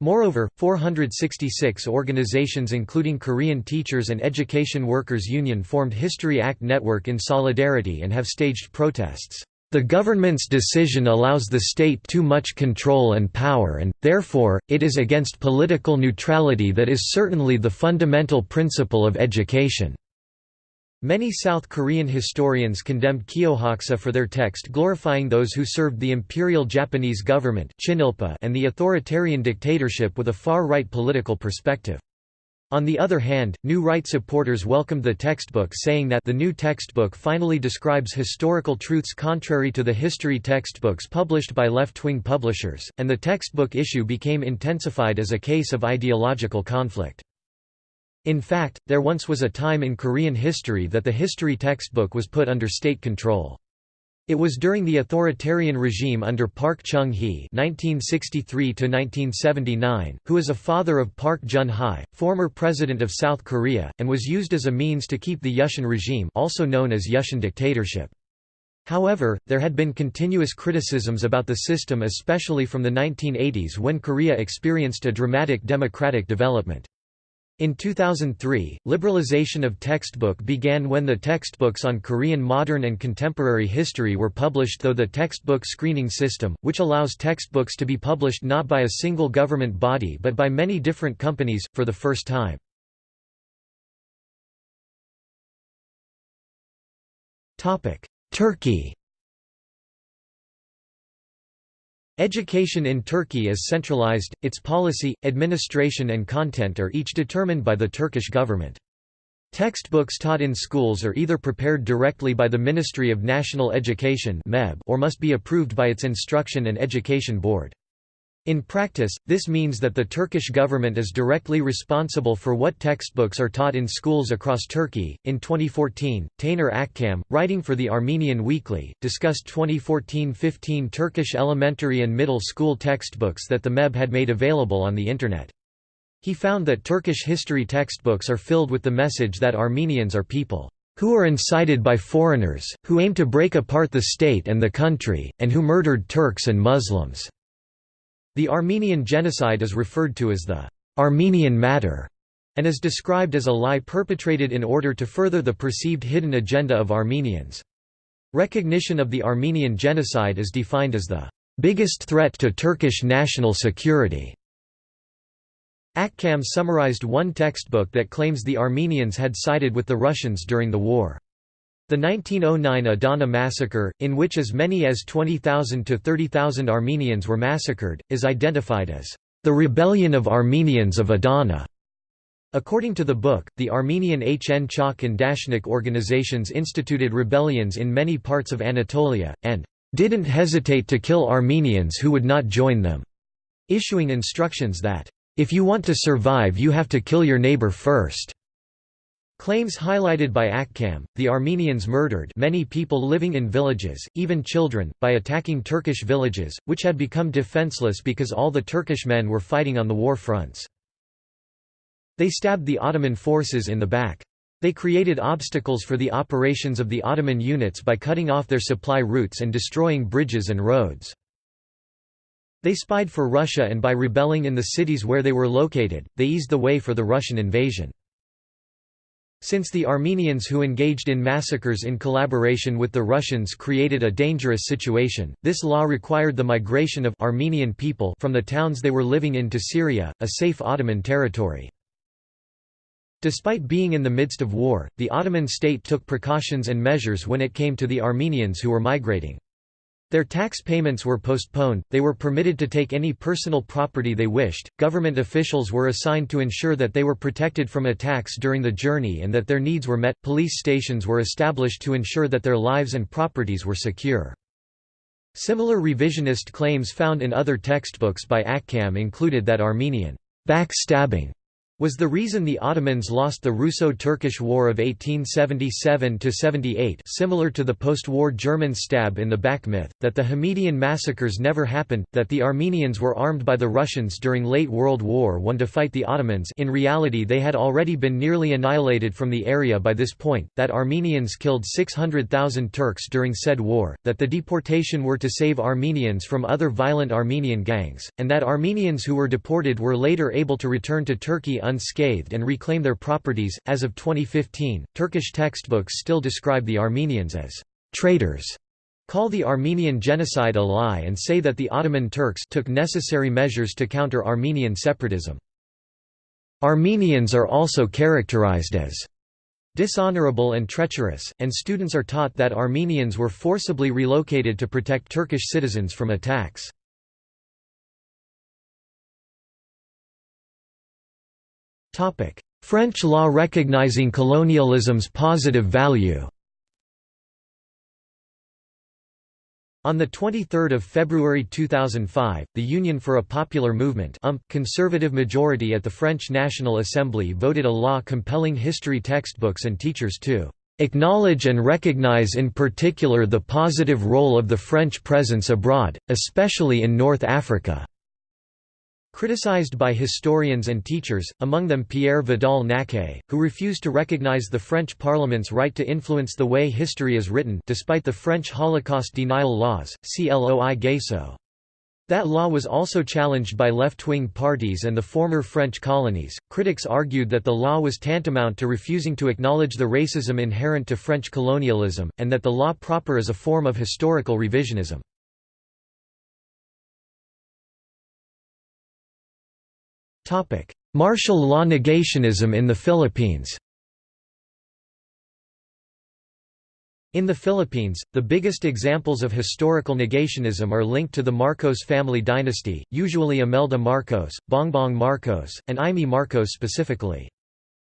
Moreover, 466 organizations including Korean Teachers and Education Workers Union formed History Act Network in solidarity and have staged protests. The government's decision allows the state too much control and power and, therefore, it is against political neutrality that is certainly the fundamental principle of education. Many South Korean historians condemned Kyohaksa for their text glorifying those who served the imperial Japanese government and the authoritarian dictatorship with a far-right political perspective. On the other hand, new right supporters welcomed the textbook saying that the new textbook finally describes historical truths contrary to the history textbooks published by left-wing publishers, and the textbook issue became intensified as a case of ideological conflict. In fact, there once was a time in Korean history that the history textbook was put under state control. It was during the authoritarian regime under Park Chung-hee (1963–1979), who is a father of Park Geun-hye, former president of South Korea, and was used as a means to keep the Yushin regime, also known as Yushin dictatorship. However, there had been continuous criticisms about the system especially from the 1980s when Korea experienced a dramatic democratic development. In 2003, liberalization of textbook began when the textbooks on Korean modern and contemporary history were published though the textbook screening system, which allows textbooks to be published not by a single government body but by many different companies, for the first time. Turkey Education in Turkey is centralized, its policy, administration and content are each determined by the Turkish government. Textbooks taught in schools are either prepared directly by the Ministry of National Education or must be approved by its Instruction and Education Board. In practice, this means that the Turkish government is directly responsible for what textbooks are taught in schools across Turkey. In 2014, Taner Akcam, writing for the Armenian Weekly, discussed 2014-15 Turkish elementary and middle school textbooks that the MEB had made available on the internet. He found that Turkish history textbooks are filled with the message that Armenians are people who are incited by foreigners, who aim to break apart the state and the country, and who murdered Turks and Muslims. The Armenian genocide is referred to as the Armenian matter and is described as a lie perpetrated in order to further the perceived hidden agenda of Armenians. Recognition of the Armenian genocide is defined as the biggest threat to Turkish national security. Akcam summarized one textbook that claims the Armenians had sided with the Russians during the war. The 1909 Adana massacre, in which as many as 20,000 to 30,000 Armenians were massacred, is identified as the Rebellion of Armenians of Adana. According to the book, the Armenian Hunchak and Dashnak organizations instituted rebellions in many parts of Anatolia, and didn't hesitate to kill Armenians who would not join them, issuing instructions that, if you want to survive you have to kill your neighbor first. Claims highlighted by Akcam, the Armenians murdered many people living in villages, even children, by attacking Turkish villages, which had become defenseless because all the Turkish men were fighting on the war fronts. They stabbed the Ottoman forces in the back. They created obstacles for the operations of the Ottoman units by cutting off their supply routes and destroying bridges and roads. They spied for Russia and by rebelling in the cities where they were located, they eased the way for the Russian invasion. Since the Armenians who engaged in massacres in collaboration with the Russians created a dangerous situation, this law required the migration of Armenian people from the towns they were living in to Syria, a safe Ottoman territory. Despite being in the midst of war, the Ottoman state took precautions and measures when it came to the Armenians who were migrating. Their tax payments were postponed, they were permitted to take any personal property they wished, government officials were assigned to ensure that they were protected from attacks during the journey and that their needs were met, police stations were established to ensure that their lives and properties were secure. Similar revisionist claims found in other textbooks by Akcam included that Armenian backstabbing was the reason the Ottomans lost the Russo-Turkish War of 1877–78 similar to the post-war German stab in the back myth, that the Hamidian massacres never happened, that the Armenians were armed by the Russians during late World War I to fight the Ottomans. In reality they had already been nearly annihilated from the area by this point, that Armenians killed 600,000 Turks during said war, that the deportation were to save Armenians from other violent Armenian gangs, and that Armenians who were deported were later able to return to Turkey unscathed and reclaim their properties. As of 2015, Turkish textbooks still describe the Armenians as traitors, call the Armenian genocide a lie, and say that the Ottoman Turks took necessary measures to counter Armenian separatism. Armenians are also characterized as dishonorable and treacherous, and students are taught that Armenians were forcibly relocated to protect Turkish citizens from attacks. French law recognizing colonialism's positive value On 23 February 2005, the Union for a Popular Movement um, conservative majority at the French National Assembly voted a law compelling history textbooks and teachers to "...acknowledge and recognize in particular the positive role of the French presence abroad, especially in North Africa." Criticized by historians and teachers, among them Pierre Vidal-Naquet, who refused to recognize the French Parliament's right to influence the way history is written despite the French Holocaust denial laws, loi Gayssot. That law was also challenged by left-wing parties and the former French colonies. Critics argued that the law was tantamount to refusing to acknowledge the racism inherent to French colonialism, and that the law proper is a form of historical revisionism. Martial law negationism in the Philippines In the Philippines, the biggest examples of historical negationism are linked to the Marcos family dynasty, usually Imelda Marcos, Bongbong Marcos, and Imee Marcos specifically.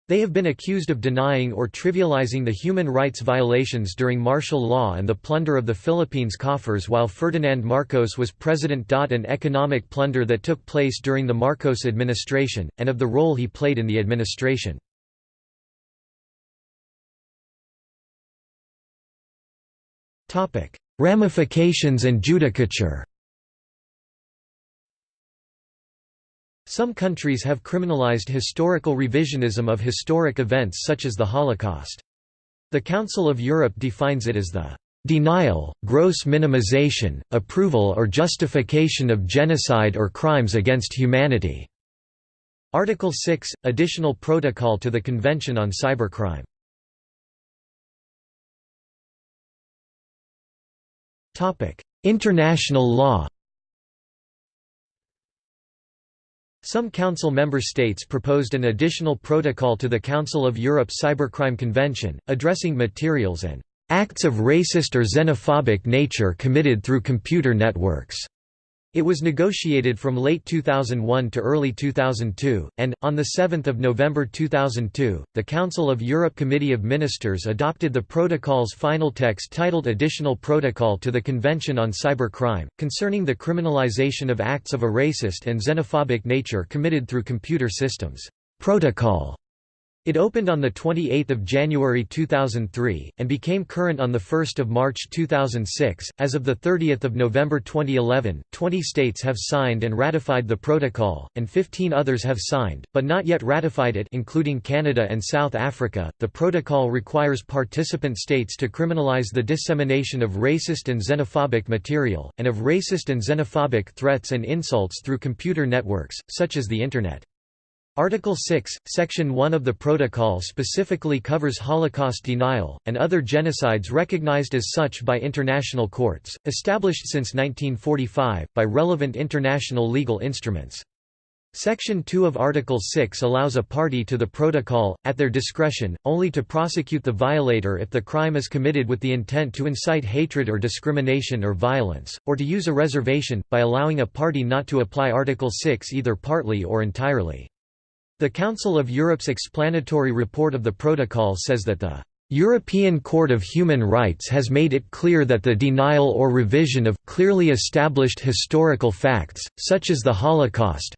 They have been accused of denying or trivializing the human rights violations during martial law and the plunder of the Philippines coffers while Ferdinand Marcos was president. An economic plunder that took place during the Marcos administration, and of the role he played in the administration. Ramifications and judicature Some countries have criminalized historical revisionism of historic events such as the Holocaust. The Council of Europe defines it as the denial, gross minimization, approval or justification of genocide or crimes against humanity." Article 6 – Additional Protocol to the Convention on Cybercrime International law Some Council member states proposed an additional protocol to the Council of Europe Cybercrime Convention, addressing materials and acts of racist or xenophobic nature committed through computer networks. It was negotiated from late 2001 to early 2002, and, on 7 November 2002, the Council of Europe Committee of Ministers adopted the protocol's final text titled Additional Protocol to the Convention on Cybercrime, concerning the criminalization of acts of a racist and xenophobic nature committed through computer systems. Protocol it opened on 28 January 2003, and became current on 1 March 2006. As of 30 November 2011, 20 states have signed and ratified the protocol, and 15 others have signed, but not yet ratified it including Canada and South Africa. The protocol requires participant states to criminalize the dissemination of racist and xenophobic material, and of racist and xenophobic threats and insults through computer networks, such as the Internet. Article 6, Section 1 of the Protocol specifically covers Holocaust denial, and other genocides recognized as such by international courts, established since 1945, by relevant international legal instruments. Section 2 of Article 6 allows a party to the protocol, at their discretion, only to prosecute the violator if the crime is committed with the intent to incite hatred or discrimination or violence, or to use a reservation, by allowing a party not to apply Article 6 either partly or entirely. The Council of Europe's explanatory report of the protocol says that the European Court of Human Rights has made it clear that the denial or revision of clearly established historical facts, such as the Holocaust,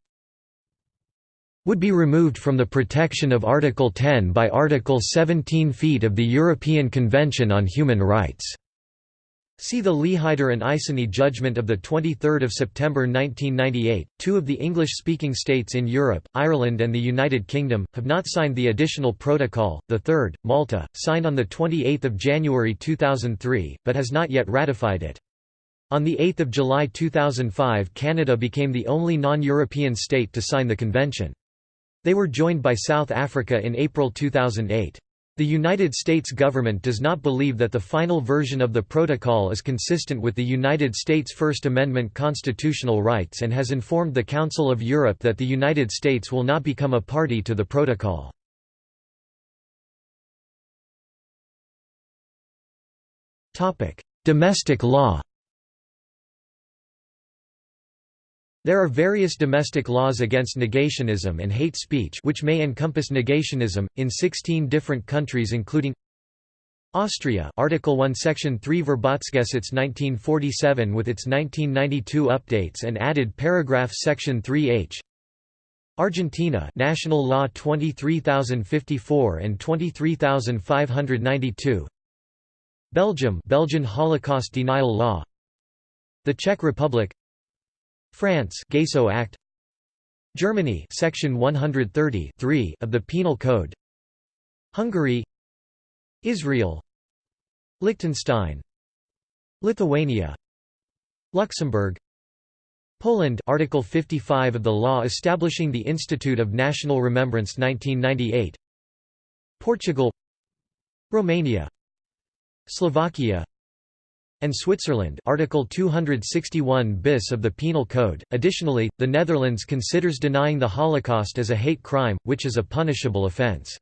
would be removed from the protection of Article 10 by Article 17 feet of the European Convention on Human Rights. See the Lehideux and Isorni judgment of 23 September 1998. Two of the English-speaking states in Europe, Ireland and the United Kingdom, have not signed the additional protocol. The third, Malta, signed on 28 January 2003, but has not yet ratified it. On 8 July 2005 Canada became the only non-European state to sign the convention. They were joined by South Africa in April 2008. The United States government does not believe that the final version of the protocol is consistent with the United States First Amendment constitutional rights and has informed the Council of Europe that the United States will not become a party to the protocol. Domestic law There are various domestic laws against negationism and hate speech which may encompass negationism, in 16 different countries including Austria Article 1 Section 3 Verbotsgesetz 1947 with its 1992 updates and added paragraph Section 3h Argentina National Law 23054 and 23592 Belgium Belgian Holocaust Denial Law. The Czech Republic France Gayssot Act. Germany Section 130 of the Penal Code. Hungary Israel Liechtenstein Lithuania Luxembourg Poland Article 55 of the law establishing the Institute of National Remembrance 1998 Portugal Romania Slovakia and Switzerland Article 261 bis of the Penal Code. Additionally, the Netherlands considers denying the Holocaust as a hate crime, which is a punishable offence.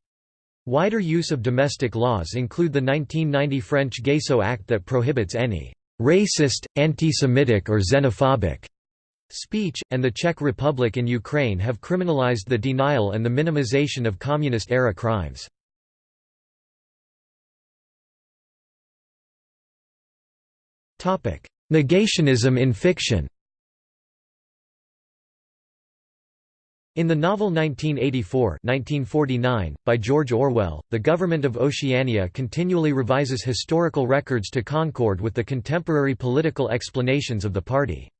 Wider use of domestic laws include the 1990 French Gayssot Act that prohibits any «racist, anti-Semitic or xenophobic» speech, and the Czech Republic and Ukraine have criminalized the denial and the minimization of communist-era crimes. Negationism in fiction In the novel 1984 1949, by George Orwell, the government of Oceania continually revises historical records to concord with the contemporary political explanations of the party.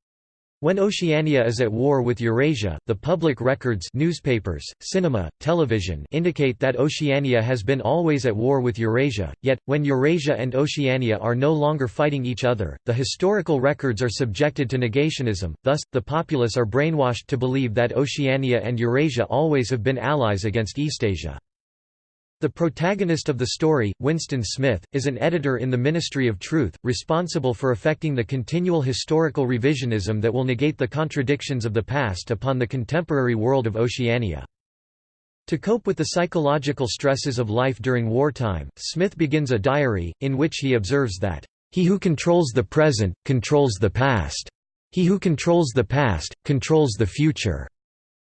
When Oceania is at war with Eurasia, the public records newspapers, cinema, television indicate that Oceania has been always at war with Eurasia, yet, when Eurasia and Oceania are no longer fighting each other, the historical records are subjected to negationism, thus, the populace are brainwashed to believe that Oceania and Eurasia always have been allies against Eastasia. The protagonist of the story, Winston Smith, is an editor in the Ministry of Truth, responsible for effecting the continual historical revisionism that will negate the contradictions of the past upon the contemporary world of Oceania. To cope with the psychological stresses of life during wartime, Smith begins a diary, in which he observes that, "...he who controls the present, controls the past. He who controls the past, controls the future."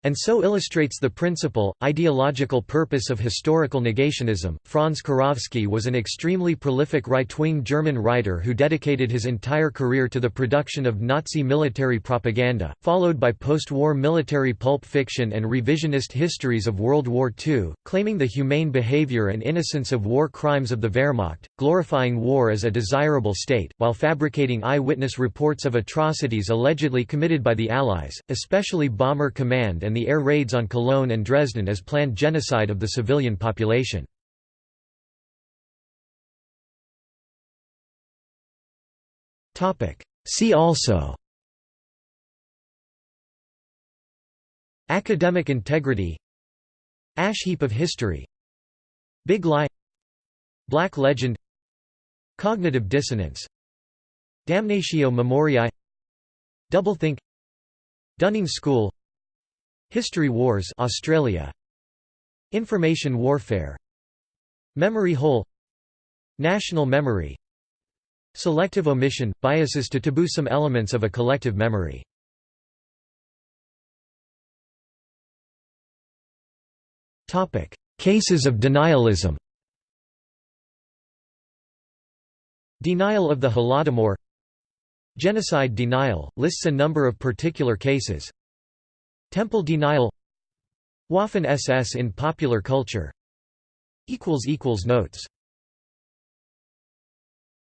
And so illustrates the principal, ideological purpose of historical negationism. Franz Kurowski was an extremely prolific right-wing German writer who dedicated his entire career to the production of Nazi military propaganda, followed by post-war military pulp fiction and revisionist histories of World War II, claiming the humane behavior and innocence of war crimes of the Wehrmacht, glorifying war as a desirable state, while fabricating eyewitness reports of atrocities allegedly committed by the Allies, especially Bomber Command and the air raids on Cologne and Dresden as planned genocide of the civilian population. See also Academic integrity Ash heap of history Big lie Black legend Cognitive dissonance Damnatio memoriae Doublethink Dunning School History Wars Australia. Information warfare. Memory hole National memory. Selective omission – biases to taboo some elements of a collective memory. Cases of denialism. Denial of the Holodomor. Genocide denial – lists a number of particular cases Temple denial. Waffen SS in popular culture. Notes